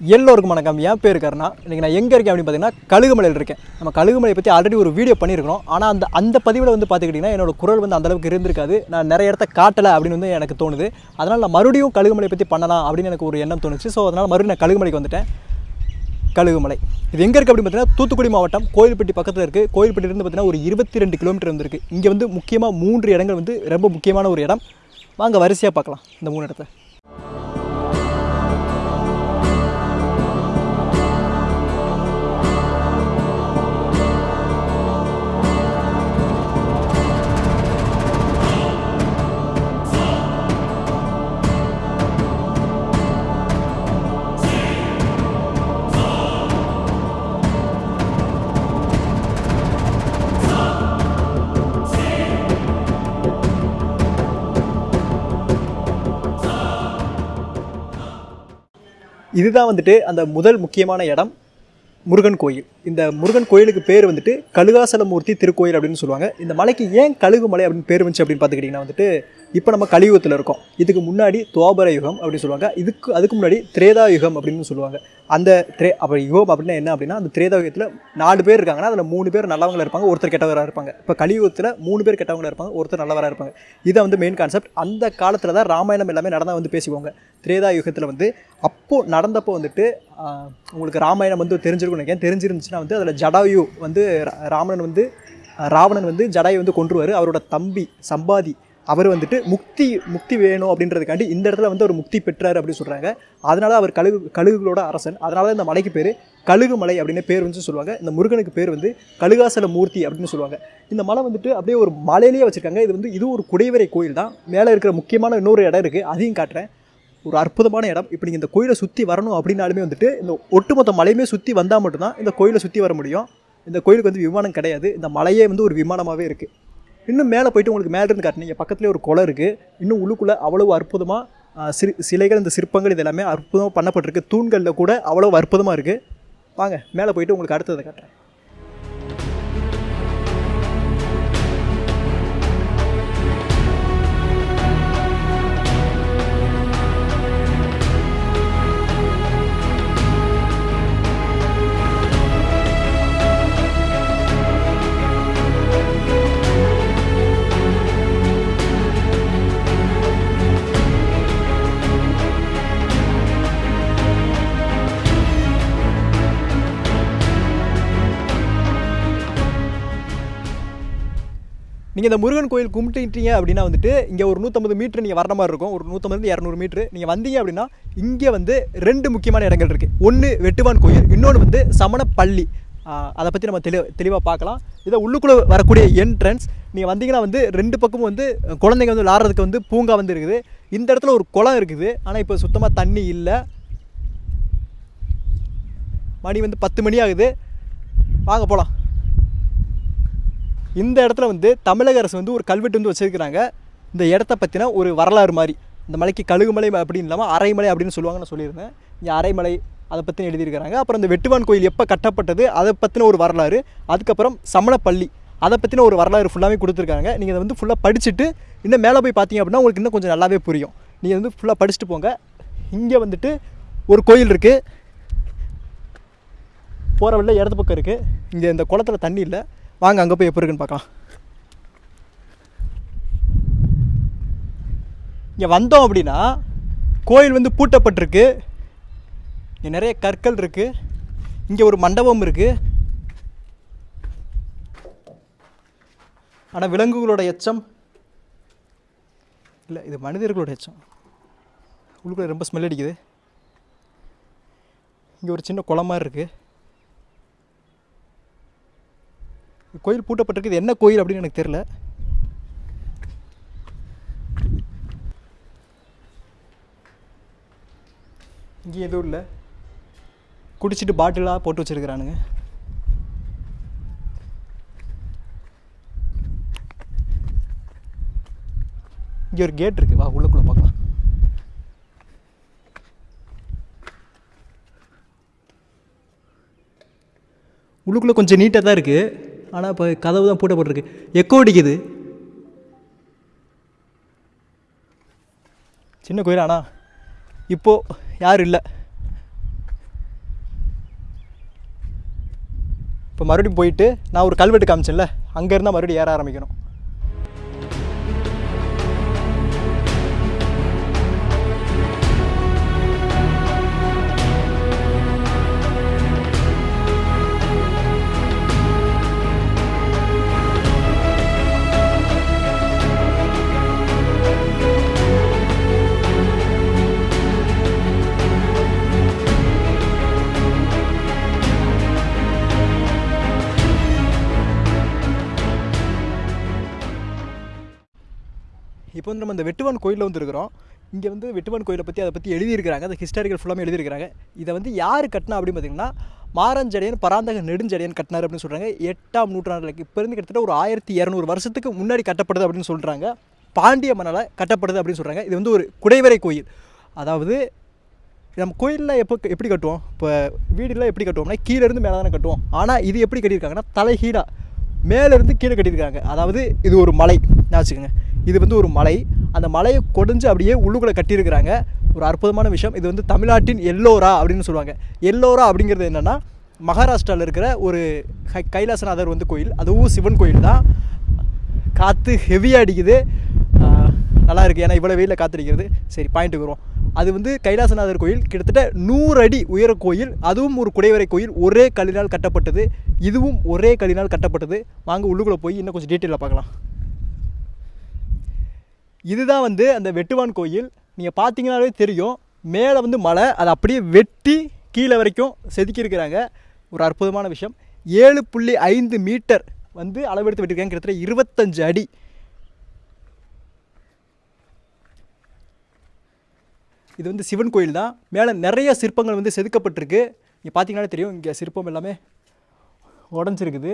எல்லோருக்கும் வணக்கம். என் பேர் கருணா. இன்றைக்கி நான் எங்கே இருக்கேன் அப்படின்னு பார்த்தீங்கன்னா கழுகுமலையில் இருக்கேன். நம்ம கழுகுமலையை பற்றி ஆல்ரெடி ஒரு வீடியோ பண்ணியிருக்கிறோம். ஆனால் அந்த அந்த பதிவில் வந்து பார்த்துக்கிட்டிங்கன்னா என்னோட குரல் வந்து அந்தளவுக்கு இருந்திருக்காது. நான் நிறைய இடத்த காட்டலை அப்படின்னு வந்து எனக்கு தோணுது. அதனால் நான் மறுபடியும் கழுகுமலை பற்றி பண்ணலாம் அப்படின்னு எனக்கு ஒரு எண்ணம் தோணுச்சு. ஸோ அதனால் மறுபடியும் நான் கழுகுமலைக்கு வந்துட்டேன். கழுகுமலை. இது எங்கே இருக்குது அப்படின்னு பார்த்தீங்கன்னா தூத்துக்குடி மாவட்டம் கோயில்பட்டி பக்கத்தில் இருக்குது கோயில்பட்டிலேருந்து பார்த்தீங்கன்னா ஒரு இருபத்தி ரெண்டு கிலோமீட்டர் வந்துருக்கு. இங்கே வந்து முக்கியமாக மூன்று இடங்கள் வந்து ரொம்ப முக்கியமான ஒரு இடம். வாங்க வரிசையாக பார்க்கலாம். இந்த மூணு இடத்த. இதுதான் வந்துட்டு அந்த முதல் முக்கியமான இடம் முருகன் கோயில். இந்த முருகன் கோயிலுக்கு பேர் வந்துட்டு கழுகாசலமூர்த்தி திருக்கோயில் அப்படின்னு சொல்லுவாங்க. இந்த மலைக்கு ஏன் கழுகு மலை அப்படின்னு பேர் வந்துச்சு அப்படின்னு பார்த்துக்கிட்டிங்கன்னா வந்துட்டு இப்போ நம்ம கலியுகத்தில் இருக்கோம். இதுக்கு முன்னாடி துவாபர யுகம் அப்படின்னு சொல்லுவாங்க. இதுக்கு அதுக்கு முன்னாடி திரேதா யுகம் அப்படின்னு சொல்லுவாங்க. அந்த திரே அப்போ யுகம் அப்படின்னா என்ன அப்படின்னா அந்த திரேதா யுகத்தில் நாலு பேர் இருக்காங்கன்னா அதில் மூணு பேர் நல்லவங்களா இருப்பாங்க ஒருத்தர் கெட்டவராக இருப்பாங்க. இப்போ கலியுகத்தில் மூணு பேர் கெட்டவங்களாக இருப்பாங்க ஒருத்தர் நல்லவராக இருப்பாங்க. இதை வந்து மெயின் கான்செப்ட் அந்த காலத்தில் தான் ராமாயணம் எல்லாமே நடந்தால் வந்து பேசிவாங்க திரேதா யுகத்தில் வந்து அப்போது நடந்தப்போ வந்துட்டு உங்களுக்கு ராமாயணம் வந்து தெரிஞ்சிருக்கும் நினைக்கிறேன். தெரிஞ்சிருந்துச்சுன்னா வந்து அதில் ஜடாயு வந்து ரா- வந்து ராவணன் வந்து ஜடாயு வந்து கொன்றுவார். அவரோட தம்பி சம்பாதி அவர் வந்துட்டு முக்தி முக்தி வேணும் அப்படின்றதுக்காண்டி இந்த இடத்துல வந்து அவர் முக்தி பெற்றார் அப்படின்னு சொல்கிறாங்க அதனால அவர் கழுகு கழுகுகளோட அரசன். அதனால இந்த மலைக்கு பேர் கழுகு மலை அப்படின்னு பேர் வந்து சொல்லுவாங்க. இந்த முருகனுக்கு பேர் வந்து கழுகாசல மூர்த்தி அப்படின்னு சொல்லுவாங்க. இந்த மலை வந்துட்டு அப்படியே ஒரு மலையிலேயே வச்சுருக்காங்க. இது வந்து இது ஒரு குடைவரை கோயில் தான் மேலே இருக்கிற முக்கியமான இன்னொரு இடம் இருக்குது அதையும் காட்டுறேன். ஒரு அற்புதமான இடம். இப்போ நீங்கள் இந்த கோயிலை சுற்றி வரணும் அப்படின்னாலுமே வந்துட்டு இந்த ஒட்டுமொத்த மலையுமே சுற்றி வந்தால் மட்டும்தான் இந்த கோயிலை சுற்றி வர முடியும். இந்த கோயிலுக்கு வந்து விமானம் கிடையாது. இந்த மலையே வந்து ஒரு விமானமாகவே இருக்குது இன்னும் மேலே போயிட்டு உங்களுக்கு மேலே இருந்து காட்டினீங்க பக்கத்துலேயே ஒரு குளம் இருக்குது இன்னும் உள்ளுக்குள்ளே அவ்வளவு அற்புதமாக சிறு சிலைகள் இந்த சிற்பங்கள் இது எல்லாமே அற்புதமாக பண்ணப்பட்டிருக்கு. தூண்களில் கூட அவ்வளோ அற்புதமாக இருக்குது வாங்க மேலே போயிட்டு உங்களுக்கு அடுத்ததை காட்டுறேன். நீங்கள் இந்த முருகன் கோயில் கும்பிட்டுட்டீங்க அப்படின்னா வந்துட்டு இங்கே ஒரு நூற்றம்பது மீட்ரு நீங்கள் வர மாதிரி இருக்கும். ஒரு நூற்றம்பது இரநூறு மீட்ரு நீங்கள் வந்தீங்க அப்படின்னா இங்கே வந்து ரெண்டு முக்கியமான இடங்கள் இருக்குது ஒன்று வெட்டுவான் கோயில் இன்னொன்று வந்து சமணப்பள்ளி. அதை பற்றி நம்ம தெளி தெளிவாக பார்க்கலாம். இதை உள்ளுக்குள்ளே வரக்கூடிய என்ட்ரன்ஸ் நீங்கள் வந்தீங்கன்னா வந்து ரெண்டு பக்கமும் வந்து குழந்தைங்க வந்து விளாட்றதுக்கு வந்து பூங்கா வந்து இருக்குது. இந்த இடத்துல ஒரு குளம் இருக்குது. ஆனால் இப்போ சுத்தமாக தண்ணி இல்லை. மணி வந்து பத்து மணி ஆகுது. வாங்க போகலாம் இந்த இடத்துல வந்து தமிழக அரசு வந்து ஒரு கல்வெட்டு வந்து வச்சிருக்கிறாங்க. இந்த இடத்த பற்றின ஒரு வரலாறு மாதிரி. இந்த மலைக்கு கழுகுமலை அப்படின்னு இல்லாமல் அரைமலை அப்படின்னு சொல்லுவாங்க நான் சொல்லியிருந்தேன். இங்கே அரைமலை அதை பற்றி எழுதியிருக்கிறாங்க. அப்புறம் இந்த வெட்டுவான் கோயில் எப்போ கட்டப்பட்டது அதை பற்றின ஒரு வரலாறு. அதுக்கப்புறம் சமணப்பள்ளி அதை பற்றின ஒரு வரலாறு ஃபுல்லாகவே கொடுத்துருக்காங்க. நீங்கள் அதை வந்து ஃபுல்லாக படிச்சுட்டு இன்னும் மேலே போய் பார்த்தீங்க அப்படின்னா உங்களுக்கு இன்னும் கொஞ்சம் நல்லாவே புரியும். நீங்கள் வந்து ஃபுல்லாக படிச்சுட்டு போங்க. இங்கே வந்துட்டு ஒரு கோயில் இருக்குது போகிற வழியில் இடது பக்கம் இருக்குது இங்கே இந்த குளத்துல தண்ணி இல்லை. வாங்க அங்கே போய் எப்போ இருக்குன்னு பார்க்கலாம். இங்கே வந்தோம் அப்படின்னா கோயில் வந்து பூட்டப்பட்டிருக்கு. இங்கே நிறைய கற்கள் இருக்குது இங்கே ஒரு மண்டபம் இருக்குது ஆனால் விலங்குகளோட எச்சம். இல்லை இது மனிதர்களோட எச்சம். உள்ளுக்குள்ள ரொம்ப ஸ்மெல் அடிக்குது. இங்கே ஒரு சின்ன குளம் மாதிரி இருக்குது கோயில் பூட்டப்பட்டிருக்கு இது என்ன கோயில் அப்படின்னு எனக்கு தெரில இங்கே எதுவும் இல்லை. குடிச்சிட்டு பாட்டிலாக போட்டு வச்சிருக்கிறானுங்க. இங்கே ஒரு கேட் இருக்குது வா உள்ளக்குள்ளே பார்க்கலாம். உள்ளுக்குள்ளே கொஞ்சம் நீட்டாக தான் இருக்குது ஆனால் இப்போ கதவு தான் பூட்டப்பட்டிருக்கு. எக்கோ அடிக்குது. சின்ன கோயில் ஆனால் இப்போது யாரும் இல்லை. இப்போ மறுபடியும் போயிட்டு நான் ஒரு கல்வெட்டு காமிச்சேன்ல அங்கேருந்தால் மறுபடியும் ஏற ஆரம்பிக்கணும். நம்ம இந்த வெட்டுவான் கோயிலில் வந்து இருக்கிறோம். இங்கே வந்து வெட்டுவான் கோயிலை பற்றி அதை பற்றி எழுதியிருக்கிறாங்க. அந்த ஹிஸ்டாரிக்கல் ஃபுல்லாமே எழுதியிருக்கிறாங்க. இதை வந்து யார் கட்டினா அப்படின்னு பார்த்தீங்கன்னா மாரஞ்சடையன் பராந்தக நெடுஞ்சடையன் கட்டினார் அப்படின்னு சொல்கிறாங்க எட்டாம் நூற்றாண்டில் இப்போ இருந்து கிட்டத்தட்ட ஒரு ஆயிரத்தி இரநூறு வருஷத்துக்கு முன்னாடி கட்டப்படுது அப்படின்னு சொல்கிறாங்க பாண்டிய மன்னரால் கட்டப்படுது அப்படின்னு சொல்கிறாங்க இது வந்து ஒரு குடைவரை கோயில். அதாவது நம்ம கோயிலில் எப்போ எப்படி கட்டுவோம்? இப்போ வீடுலாம் எப்படி கட்டுவோம்னா கீழேருந்து மேலே தானே கட்டுவோம். ஆனால் இது எப்படி கட்டியிருக்காங்கன்னா தலைகீழாக மேலேருந்து கீழே கட்டியிருக்காங்க. அதாவது இது ஒரு மலை. நான் வச்சுக்கோங்க. இது வந்து ஒரு மலை. அந்த மலையை கொடைஞ்சு அப்படியே உள்ளுக்குள்ளே கட்டியிருக்கிறாங்க. ஒரு அற்புதமான விஷயம். இது வந்து தமிழ்நாட்டின் எல்லோரா அப்படின்னு சொல்லுவாங்க. எல்லோரா அப்படிங்கிறது என்னென்னா மகாராஷ்டிராவில் இருக்கிற ஒரு கை கைலாசநாதர் வந்து கோயில். அதுவும் சிவன் கோயில் தான். காற்று ஹெவியாக அடிக்குது. நல்லா இருக்குது ஏன்னா இவ்வளோ வெயிலில் காத்திருக்கிறது சரி பாயிண்ட்டுக்கு வரும் அது வந்து கைலாசநாதர் கோயில். கிட்டத்தட்ட நூறு அடி உயர கோயில். அதுவும் ஒரு குடைவரை கோயில். ஒரே கல்லினால் கட்டப்பட்டது. இதுவும் ஒரே கல்லினால் கட்டப்பட்டது. வாங்க உள்ளுக்குள்ளே போய் இன்னும் கொஞ்சம் டீட்டெயிலில் பார்க்கலாம். இதுதான் வந்து அந்த வெட்டுவான் கோயில். நீங்கள் பார்த்தீங்கன்னாலே தெரியும். மேலே வந்து மலை அதை அப்படியே வெட்டி கீழே வரைக்கும் செதுக்கியிருக்கிறாங்க. ஒரு அற்புதமான விஷயம். ஏழு புள்ளி ஐந்து மீட்டர் வந்து அளவெடுத்து விட்டுருக்காங்க கிட்டத்தட்ட இருபத்தஞ்சு அடி. இது வந்து சிவன் கோயில் தான். மேலே நிறைய சிற்பங்கள் வந்து செதுக்கப்பட்டிருக்கு. இங்கே பார்த்தீங்கன்னாலே தெரியும். இங்கே சிற்பம் எல்லாமே உடஞ்சிருக்குது.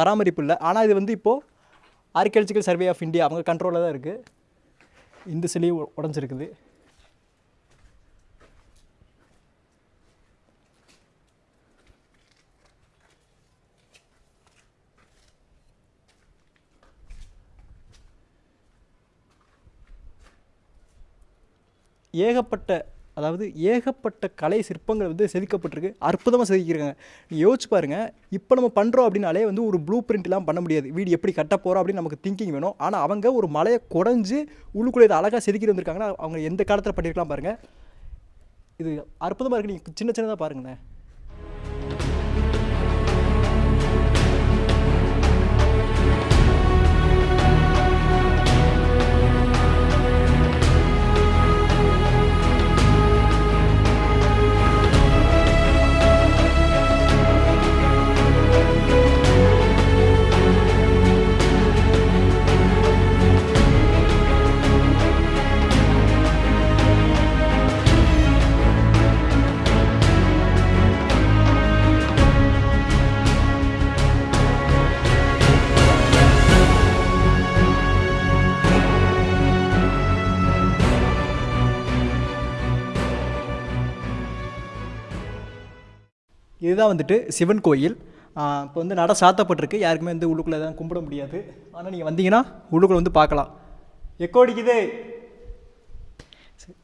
பராமரிப்பு இல்லை. ஆனால் இது வந்து இப்போது ஆர்கியாலஜிக்கல் சர்வே ஆஃப் இந்தியா அவங்க கண்ட்ரோலில் தான் இருக்குது இந்த சிலையும் உடஞ்சிருக்குது. ஏகப்பட்ட அதாவது ஏகப்பட்ட கலை சிற்பங்கள் வந்து செதுக்கப்பட்டிருக்கு. அற்புதமாக செதுக்கியிருக்காங்க. நீங்கள் யோசிச்சு பாருங்கள் இப்போ நம்ம பண்ணுறோம் அப்படின்னாலே வந்து ஒரு ப்ளூ பிரிண்ட்லாம் பண்ண முடியாது. வீடு எப்படி கட்ட போகிறோம் அப்படின்னு நமக்கு திங்கிங் வேணும். ஆனால் அவங்க ஒரு மலையை குறைஞ்சு உள்ளுக்குள்ளே இதை அழகாக செதுக்கிட்டு வந்திருக்காங்கன்னா அவங்க எந்த காலத்தில் பண்ணியிருக்கலாம் பாருங்கள் இது அற்புதமாக இருக்குது நீங்கள் சின்ன சின்னதாக பாருங்களேன். இதுதான் வந்துட்டு சிவன் கோயில். இப்போ வந்து நட சாத்தப்பட்டிருக்கு. யாருக்குமே வந்து உள்ளுக்குள்ளே தான் கும்பிட முடியாது. ஆனால் நீங்கள் வந்தீங்கன்னா உள்ளுக்குள்ளே வந்து பார்க்கலாம். எக்கோ அடிக்குது. சரி.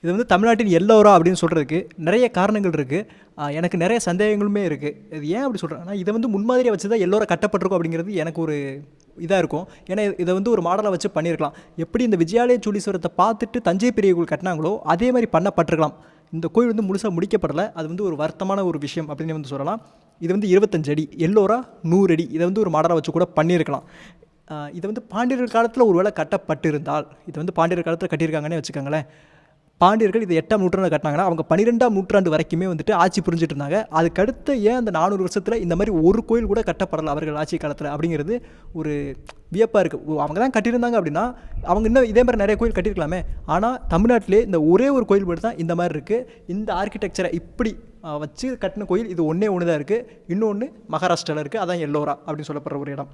இது வந்து தமிழ்நாட்டின் எல்லோரா அப்படின்னு சொல்கிறதுக்கு நிறைய காரணங்கள் இருக்குது எனக்கு நிறைய சந்தேகங்களுமே இருக்குது இது ஏன் அப்படி சொல்கிறேன்னா இதை வந்து முன்மாதிரியை வச்சு தான் எல்லோரும் கட்டப்பட்டிருக்கும் அப்படிங்கிறது எனக்கு ஒரு இதாக இருக்கும். ஏன்னா இது- இதை வந்து ஒரு மாடலாக வச்சு பண்ணியிருக்கலாம். எப்படி இந்த விஜயாலய சூழீஸ்வரத்தை பார்த்துட்டு தஞ்சை பெரிய கோயில் கட்டினாங்களோ அதே மாதிரி பண்ணப்பட்டிருக்கலாம். இந்த கோயில் வந்து முழுசாக முடிக்கப்படலை. அது வந்து ஒரு வருத்தமான ஒரு விஷயம் அப்படின்னு வந்து சொல்லலாம். இது வந்து இருபத்தஞ்சு அடி. எல்லோரா நூறு அடி. இதை வந்து ஒரு மாடலாக வச்சு கூட பண்ணியிருக்கலாம். இதை இது வந்து பாண்டியர்கள் காலத்தில் ஒருவேளை கட்டப்பட்டிருந்தால் இதை வந்து பாண்டியர் காலத்தில் கட்டியிருக்காங்கன்னே வச்சுக்கோங்களேன். பாண்டியர்கள் இது எட்டாம் நூற்றாண்டு கட்டினாங்கன்னா அவங்க பன்னிரெண்டாம் நூற்றாண்டு வரைக்குமே வந்துட்டு ஆட்சி புரிஞ்சுட்டு இருந்தாங்க அதுக்கடுத்து ஏன் அந்த நானூறு வருஷத்தில் இந்த மாதிரி ஒரு கோயில் கூட கட்டப்படலை அவர்கள் ஆட்சி காலத்தில் அப்படிங்கிறது ஒரு வியப்பாக இருக்குது அவங்க தான் கட்டியிருந்தாங்க அப்படின்னா அவங்க இன்னும் இதே மாதிரி நிறைய கோயில் கட்டியிருக்கலாமே. ஆனால் தமிழ்நாட்டிலே இந்த ஒரே ஒரு கோயில் மட்டும் தான் இந்த மாதிரி இருக்குது இந்த ஆர்கிடெக்சரை இப்படி வச்சு கட்டின கோயில் இது ஒன்றே ஒன்று தான் இருக்குது இன்னொன்று மகாராஷ்டிராவில் இருக்குது அதான் எல்லோரா அப்படின்னு சொல்லப்படுற ஒரு இடம்.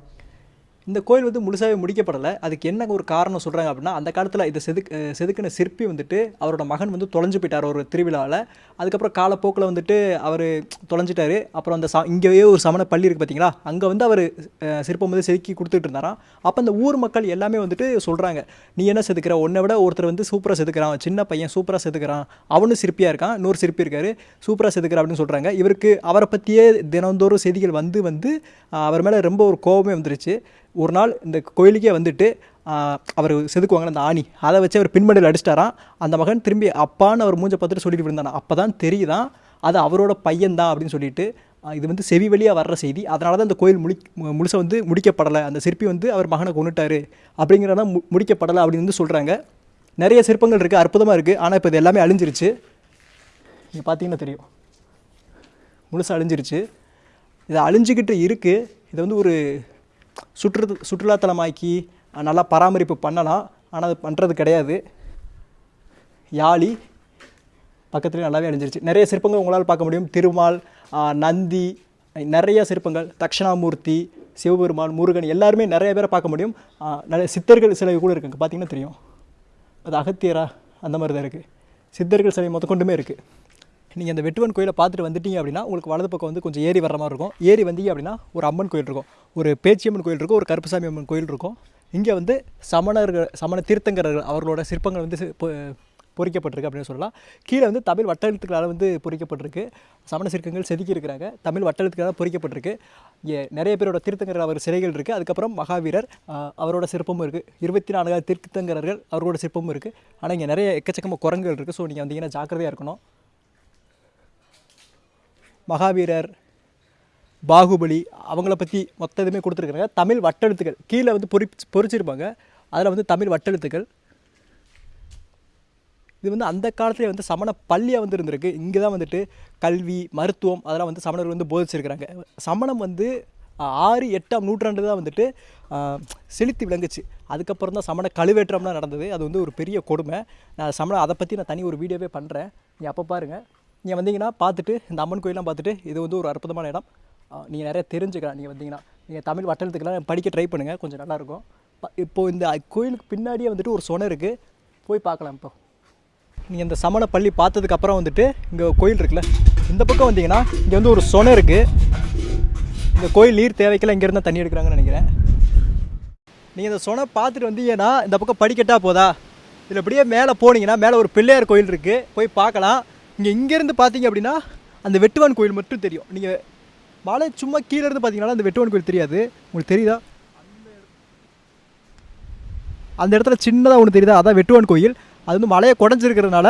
இந்த கோயில் வந்து முழுசாகவே முடிக்கப்படலை. அதுக்கு என்ன ஒரு காரணம் சொல்கிறாங்க அப்படின்னா அந்த காலத்தில் இதை செதுக் செதுக்கின சிற்பி வந்துட்டு அவரோட மகன் வந்து தொலைஞ்சு போயிட்டார் ஒரு திருவிழாவில் அதுக்கப்புறம் காலப்போக்கில் வந்துட்டு அவர் தொலைஞ்சிட்டாரு. அப்புறம் அந்த ச இங்கேயே ஒரு சமண பள்ளி இருக்குது பார்த்தீங்களா அங்கே வந்து அவர் சிற்பம் வந்து செதுக்கி கொடுத்துட்டு இருந்தாராம். அப்போ அந்த ஊர் மக்கள் எல்லாமே வந்துட்டு சொல்கிறாங்க நீ என்ன செதுக்கிற? உன்னை விட ஒருத்தர் வந்து சூப்பராக செதுக்கிறான். சின்ன பையன் சூப்பராக செதுக்கிறான். அவனும் சிற்பியாக இருக்கான். இன்னொரு சிற்பி இருக்காரு. சூப்பராக செதுக்கிற அப்படின்னு சொல்கிறாங்க இவருக்கு அவரை பற்றியே தினந்தோறும் செய்திகள் வந்து வந்து அவர் மேலே ரொம்ப ஒரு கோபமே வந்துருச்சு. ஒரு நாள் இந்த கோயிலுக்கே வந்துட்டு அவர் செதுக்குவாங்க அந்த ஆணி. அதை வச்சு அவர் பின்மடையில் அடிச்சிட்டாராம் அந்த மகன் திரும்பி அப்பான்னு அவர் மூஞ்சை பார்த்துட்டு சொல்லிட்டு இருந்தானா அப்போ தான் தெரியுதான் அது அவரோட பையன்தான் அப்படின்னு சொல்லிட்டு இது வந்து செவி வழியாக வர்ற செய்தி. அதனால தான் அந்த கோயில் முடி முழுசை வந்து முடிக்கப்படலை. அந்த சிற்பி வந்து அவர் மகனை கொண்டுட்டாரு அப்படிங்கிறத மு முடிக்கப்படலை அப்படின்னு வந்து சொல்கிறாங்க நிறைய சிற்பங்கள் இருக்குது அற்புதமாக இருக்குது ஆனால் இப்போ இது எல்லாமே அழிஞ்சிருச்சு. நீங்கள் பார்த்தீங்கன்னா தெரியும். முழுசாக அழிஞ்சிருச்சு. இது அழிஞ்சிக்கிட்டு இருக்குது இதை வந்து ஒரு சுற்று சுற்றுலாத்தலமாக்கி நல்லா பராமரிப்பு பண்ணலாம். ஆனால் அது பண்ணுறது கிடையாது. யாழி பக்கத்துலேயே நல்லாவே அழிஞ்சிருச்சு. நிறைய சிற்பங்கள் உங்களால் பார்க்க முடியும். திருமால் நந்தி நிறைய சிற்பங்கள். தக்ஷணாமூர்த்தி சிவபெருமான் முருகன் எல்லாருமே நிறைய பேரை பார்க்க முடியும். நிறைய சித்தர்கள் சிலை கூட இருக்குங்க. பார்த்தீங்கன்னா தெரியும். அது அகத்தியரா அந்த மாதிரி தான் இருக்குது சித்தர்கள் சிலை மொத்த கொண்டுமே இருக்குது நீங்கள் அந்த வெட்டுவன் கோயிலை பார்த்துட்டு வந்துட்டீங்க அப்படின்னா உங்களுக்கு வலது பக்கம் வந்து கொஞ்சம் ஏரி வர்ற மாதிரி இருக்கும். ஏரி வந்தீங்க அப்படின்னா ஒரு அம்மன் கோயில் இருக்கும். ஒரு பேச்சியம்மன் கோயில் இருக்கும் ஒரு கருப்புசாமி அம்மன் கோயில் இருக்கும். இங்கே வந்து சமணர்கள் சமண தீர்த்தங்கரர்கள் அவர்களோட சிற்பங்கள் வந்து பொ- பொறிக்கப்பட்டிருக்கு அப்படின்னு சொல்லலாம். கீழே வந்து தமிழ் வட்டெழுத்துக்களால் வந்து பொறிக்கப்பட்டிருக்கு. சமண சிற்பங்கள் செதுக்கி இருக்கிறாங்க. தமிழ் வட்டெழுத்துக்களால் பொறிக்கப்பட்டிருக்கு. இங்கே நிறைய பேரோட தீர்த்தங்கரர் அவர் சிலைகள் இருக்குது அதுக்கப்புறம் மகாவீரர் அவரோட சிற்பமும் இருக்குது இருபத்தி நான்காவது தீர்த்தங்கரர்கள் அவரோட சிற்பமும் இருக்குது ஆனால் இங்கே நிறைய எக்கச்சக்கமாக குரங்குகள் இருக்குது ஸோ நீங்கள் வந்தீங்கன்னா ஜாக்கிரதையாக இருக்கணும். மகாவீரர் பாகுபலி அவங்கள பற்றி மொத்த இதுவுமே கொடுத்துருக்குறாங்க தமிழ் வட்டெழுத்துக்கள். கீழே வந்து பொறி பொறிச்சிருப்பாங்க. அதில் வந்து தமிழ் வட்டெழுத்துக்கள். இது வந்து அந்த காலத்திலே வந்து சமண பள்ளியாக வந்து இருந்திருக்கு. இங்கே தான் வந்துட்டு கல்வி மருத்துவம் அதெல்லாம் வந்து சமணர்கள் வந்து போதிச்சிருக்கிறாங்க. சமணம் வந்து ஆறு எட்டாம் நூற்றாண்டு தான் வந்துட்டு செலுத்தி விளங்குச்சு. அதுக்கப்புறம் தான் சமண கழுவேற்றம்லாம் நடந்தது. அது வந்து ஒரு பெரிய கொடுமை. நான் சமண அதை பற்றி நான் தனி ஒரு வீடியோவே பண்ணுறேன் நீங்கள் அப்போ பாருங்கள் நீங்கள் வந்தீங்கன்னா பார்த்துட்டு இந்த அம்மன் கோயிலாம் பார்த்துட்டு இது வந்து ஒரு அற்புதமான இடம். நீங்கள் நிறைய தெரிஞ்சுக்கலாம் நீங்கள் வந்தீங்கன்னா. நீங்கள் தமிழ் வட்டத்துக்கெல்லாம் படிக்க ட்ரை பண்ணுங்கள் கொஞ்சம் நல்லாயிருக்கும். இப்போது இந்த கோயிலுக்கு பின்னாடியே வந்துட்டு ஒரு சொனை இருக்குது போய் பார்க்கலாம் இப்போ. நீங்கள் இந்த சமண பள்ளி பார்த்ததுக்கப்புறம் வந்துட்டு இங்கே கோயில் இருக்குல்ல இந்த பக்கம் வந்தீங்கன்னா இங்கே வந்து ஒரு சொனை இருக்குது இந்த கோயில் நீர் தேவைக்கெல்லாம் இங்கேருந்து தண்ணி எடுக்கிறாங்கன்னு நினைக்கிறேன். நீங்கள் இந்த சொனை பார்த்துட்டு வந்தீங்கன்னா இந்த பக்கம் படிக்கட்டா போதா? இதில் அப்படியே மேலே போனீங்கன்னா மேலே ஒரு பிள்ளையார் கோயில் இருக்குது போய் பார்க்கலாம். இங்கே இங்கேருந்து பார்த்தீங்க அப்படின்னா அந்த வெட்டுவான் கோயில் மட்டும் தெரியும். நீங்கள் மலை சும்மா கீழே இருந்து பார்த்தீங்கன்னா அந்த வெட்டுவான் கோயில் தெரியாது. உங்களுக்கு தெரியுதா? அந்த இடத்துல சின்னதாக ஒன்று தெரியுதா? அதான் வெட்டுவான் கோயில். அது வந்து மலையை குடஞ்சிருக்கிறதுனால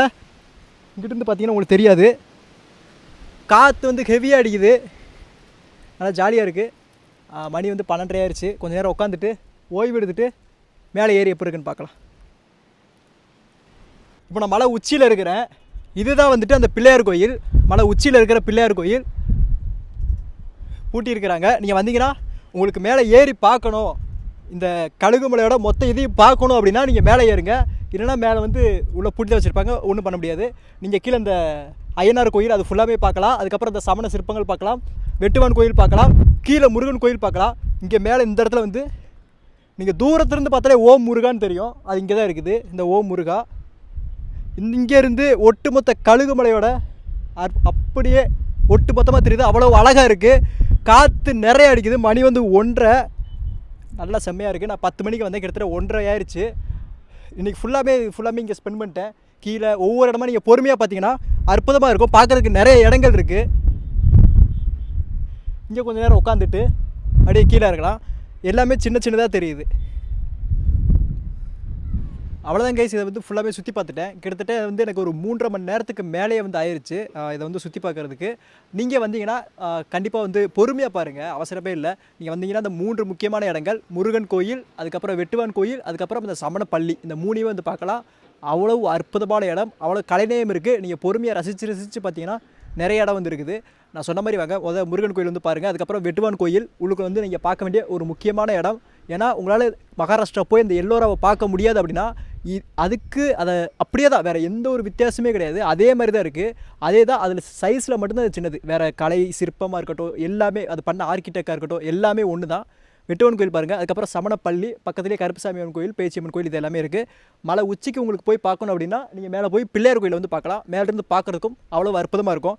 இங்கிட்டிருந்து பார்த்தீங்கன்னா உங்களுக்கு தெரியாது. காற்று வந்து ஹெவியாக அடிக்குது. நல்லா ஜாலியாக இருக்குது மணி வந்து பன்னெண்டரை ஆயிடுச்சு கொஞ்ச நேரம் உட்காந்துட்டு ஓய்வு எடுத்துகிட்டு மேலே ஏறி எப்போ இருக்குன்னு பார்க்கலாம். இப்போ நான் மலை உச்சியில் இருக்கிறேன். இதுதான் வந்துட்டு அந்த பிள்ளையார் கோயில். மலை உச்சியில் இருக்கிற பிள்ளையார் கோயில். பூட்டியிருக்கிறாங்க. நீங்கள் வந்தீங்கன்னா உங்களுக்கு மேலே ஏறி பார்க்கணும். இந்த கழுகுமலையோட மொத்த இதையும் பார்க்கணும் அப்படின்னா நீங்கள் மேலே ஏறுங்க. இல்லைன்னா மேலே வந்து உள்ளே பூட்டி தான் வச்சுருப்பாங்க. ஒன்றும் பண்ண முடியாது. நீங்கள் கீழே இந்த ஐயனார் கோயில் அது ஃபுல்லாகவே பார்க்கலாம். அதுக்கப்புறம் இந்த சமண சிற்பங்கள் பார்க்கலாம். வெட்டுவான் கோயில் பார்க்கலாம். கீழே முருகன் கோயில் பார்க்கலாம். இங்கே மேலே இந்த இடத்துல வந்து நீங்கள் தூரத்துலேருந்து பார்த்தாலே ஓம் முருகான்னு தெரியும். அது இங்கே தான் இருக்குது. இந்த ஓம் முருகா. இங்கேருந்து ஒட்டுமொத்த கழுகுமலையோட அப்படியே ஒட்டு மொத்தமாக தெரியுது. அவ்வளோ அழகாக இருக்குது காற்று நிறைய அடிக்குது. மணி வந்து ஒன்றரை. நல்லா செம்மையாக இருக்குது நான் பத்து மணிக்கு வந்தேன். கிட்டத்தட்ட ஒன்றரை ஆயிடுச்சு இன்றைக்கி ஃபுல்லாகவே ஃபுல்லாமே இங்கே ஸ்பெண்ட் பண்ணிட்டேன். கீழே ஒவ்வொரு இடமா நீங்கள் பொறுமையாக பார்த்தீங்கன்னா அற்புதமாக இருக்கும். பார்க்குறதுக்கு நிறைய இடங்கள் இருக்குது இங்கே கொஞ்சம் நேரம் உட்காந்துட்டு அப்படியே கீழே இருக்கலாம். எல்லாமே சின்ன சின்னதாக தெரியுது. அவ்வளோதான் கைஸ் இதை வந்து ஃபுல்லாகவே சுற்றி பார்த்துட்டேன். கிட்டத்தட்ட வந்து எனக்கு ஒரு மூன்றரை மணி நேரத்துக்கு மேலேயே வந்து ஆயிடுச்சு இதை வந்து சுற்றி பார்க்குறதுக்கு. நீங்கள் வந்தீங்கன்னா கண்டிப்பாக வந்து பொறுமையாக பாருங்கள் அவசரமே இல்லை. நீங்கள் வந்தீங்கன்னா அந்த மூன்று முக்கியமான இடங்கள் முருகன் கோயில் அதுக்கப்புறம் வெட்டுவான் கோயில் அதுக்கப்புறம் இந்த சமண பள்ளி இந்த மூணையும் வந்து பார்க்கலாம். அவ்வளவு அற்புதமான இடம். அவ்வளோ கலைநயம் இருக்குது நீங்கள் பொறுமையாக ரசித்து ரசித்து பார்த்தீங்கன்னா நிறைய இடம் வந்து இருக்குது. நான் சொன்ன மாதிரி வாங்க முத முருகன் கோயில் வந்து பாருங்கள் அதுக்கப்புறம் வெட்டுவான் கோயில். உங்களுக்கு வந்து நீங்கள் பார்க்க வேண்டிய ஒரு முக்கியமான இடம். ஏன்னா உங்களால் மகாராஷ்டிரா போய் இந்த எல்லோராவை பார்க்க முடியாது அப்படின்னா அதுக்கு அதை அப்படியே தான் வேறு எந்த ஒரு வித்தியாசமே கிடையாது. அதே மாதிரி தான் இருக்குது அதே தான் அதில் சைஸில் மட்டும்தான் அது சின்னது. வேறு கலை சிற்பமாக இருக்கட்டும் எல்லாமே அது பண்ண ஆர்கிடெக்டாக இருக்கட்டும் எல்லாமே ஒன்று தான். வெட்டுவன் கோயில் பாருங்கள் அதுக்கப்புறம் சமணப்பள்ளி பக்கத்துலேயே கருப்புசாமியம்மன் கோயில் பேச்சியம்மன் கோயில் இது எல்லாமே இருக்குது மலை உச்சிக்கு உங்களுக்கு போய் பார்க்கணும் அப்படின்னா நீங்கள் மேலே போய் பிள்ளையார் கோயிலை வந்து பார்க்கலாம். மேலேருந்து பார்க்குறதுக்கும் அவ்வளோ அற்புதமாக இருக்கும்.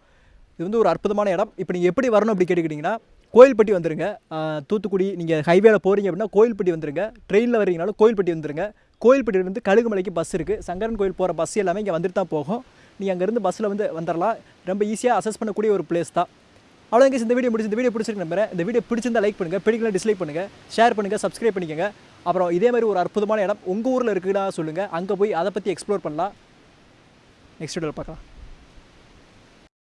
இது வந்து ஒரு அற்புதமான இடம். இப்போ நீங்கள் எப்படி வரணும் அப்படி கேட்டுக்கிட்டிங்கன்னா கோயில்பட்டி வந்துருங்க. தூத்துக்குடி நீங்கள் ஹைவேல போகிறீங்க அப்படின்னா கோயில்பட்டி வந்துருங்க. ட்ரெயினில் வரீங்கனாலும் கோயில்பட்டி வந்துருங்க. கோயில்பட்டியிலேருந்து கழுகுமலைக்கு பஸ் இருக்குது சங்கரன் கோயில் போகிற பஸ் எல்லாமே இங்கே வந்துட்டு தான் போகும். நீங்கள் அங்கேருந்து பஸ்ஸில் வந்து வந்துடலாம் ரொம்ப ஈஸியாக அசஸ் பண்ணக்கூடிய ஒரு பிளேஸ் தான். அவ்வளோ இந்த வீடியோ முடிச்சு இந்த வீடியோ பிடிச்சிருக்கு நம்புறேன். இந்த வீடியோ பிடிச்சிருந்தா லைக் பண்ணுங்கள் பிடிக்கல டிஸ்லைக் பண்ணுங்கள் ஷேர் பண்ணுங்கள் சப்ஸ்கிரைப் பண்ணிக்கோங்க. அப்புறம் இதே மாதிரி ஒரு அற்புதமான இடம் உங்கள் ஊரில் இருக்குதா சொல்லுங்கள் அங்கே போய் அதை பற்றி எக்ஸ்ப்ளோர் பண்ணலாம். நெக்ஸ்ட் வீடியோவில் பார்க்கலாம்.